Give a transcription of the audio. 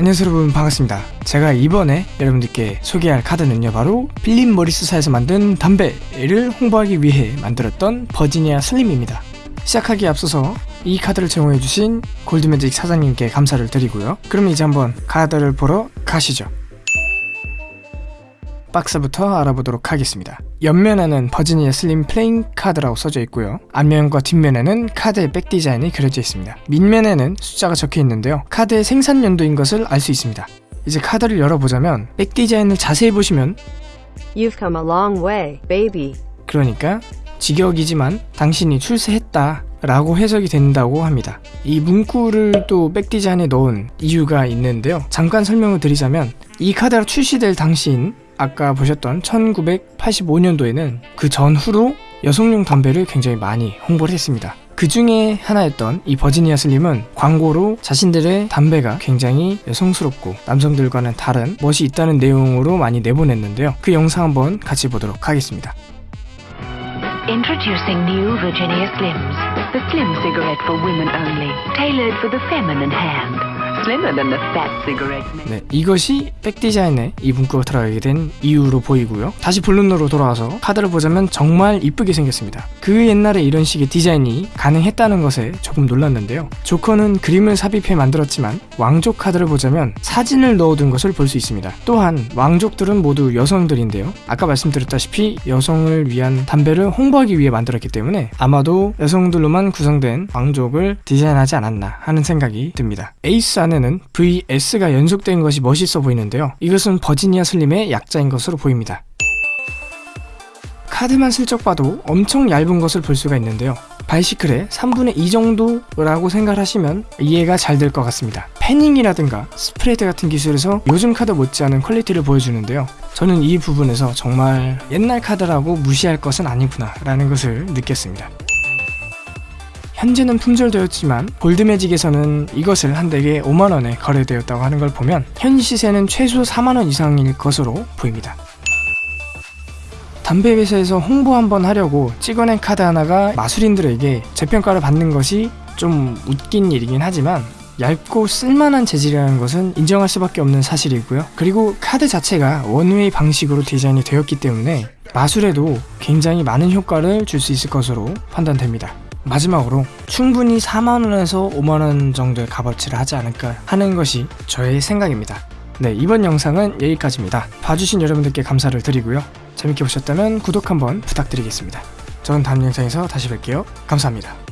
안녕하세요 여러분. 반갑습니다. 제가 이번에 여러분들께 소개할 카드는요 바로 필립 모리스사에서 만든 담배를 홍보하기 위해 만들었던 버지니아 슬림입니다. 시작하기에 앞서서 이 카드를 제공해주신 골드매직 사장님께 감사를 드리고요. 그럼 이제 한번 카드를 보러 가시죠 박스부터 알아보도록 하겠습니다. 옆면에는 버지니아 슬림 playing card라고 써져 있고요. 앞면과 뒷면에는 카드의 back 디자인이 그려져 있습니다. 밑면에는 숫자가 적혀 있는데요. 카드의 생산 연도인 것을 알 수 있습니다. 이제 카드를 열어보자면 백 디자인을 자세히 보시면 You've come a long way, baby. 그러니까 직역이지만 당신이 출세했다 라고 해석이 된다고 합니다. 이 문구를 또 백디자인에 넣은 이유가 있는데요. 잠깐 설명을 드리자면 이 카드가 출시될 당시인 아까 보셨던 1985년도에는 그 전후로 여성용 담배를 굉장히 많이 홍보를 했습니다. 그 중에 하나였던 이 버지니아 슬림은 광고로 자신들의 담배가 굉장히 여성스럽고 남성들과는 다른 멋이 있다는 내용으로 많이 내보냈는데요. 그 영상 한번 같이 보도록 하겠습니다. Introducing new Virginia Slims, the slim cigarette for women only, tailored for the feminine hand. 네, 이것이 백디자인에 이 문구가 들어가게 된 이유로 보이고요. 다시 본론으로 돌아와서 카드를 보자면 정말 이쁘게 생겼습니다. 그 옛날에 이런 식의 디자인이 가능했다는 것에 조금 놀랐는데요. 조커는 그림을 삽입해 만들었지만 왕족 카드를 보자면 사진을 넣어둔 것을 볼 수 있습니다. 또한 왕족들은 모두 여성들인데요. 아까 말씀드렸다시피 여성을 위한 담배를 홍보하기 위해 만들었기 때문에 아마도 여성들로만 구성된 왕족을 디자인하지 않았나 하는 생각이 듭니다. 에이스 안에 는 VS가 연속된 것이 멋있어 보이는데요. 이것은 버지니아 슬림의 약자인 것으로 보입니다. 카드만 슬쩍 봐도 엄청 얇은 것을 볼 수가 있는데요. 바이시클의 3분의 2 정도라고 생각하시면 이해가 잘 될 것 같습니다. fanning이라든가 spread 같은 기술에서 요즘 카드 못지않은 quality를 보여주는데요. 저는 이 부분에서 정말 옛날 카드라고 무시할 것은 아니구나 라는 것을 느꼈습니다. 현재는 품절되었지만 골드매직에서는 이것을 한 deck에 5만원에 거래되었다고 하는 걸 보면 현 시세는 최소 4만원 이상일 것으로 보입니다. 담배 회사에서 홍보 한번 하려고 찍어낸 카드 하나가 마술인들에게 재평가를 받는 것이 좀 웃긴 일이긴 하지만 얇고 쓸만한 재질이라는 것은 인정할 수밖에 없는 사실이고요. 그리고 카드 자체가 원웨이 방식으로 디자인이 되었기 때문에 마술에도 굉장히 많은 효과를 줄 수 있을 것으로 판단됩니다. 마지막으로 충분히 4만원에서 5만원 정도의 값어치를 하지 않을까 하는 것이 저의 생각입니다. 네, 이번 영상은 여기까지입니다. 봐주신 여러분들께 감사를 드리고요. 재밌게 보셨다면 구독 한번 부탁드리겠습니다. 저는 다음 영상에서 다시 뵐게요. 감사합니다.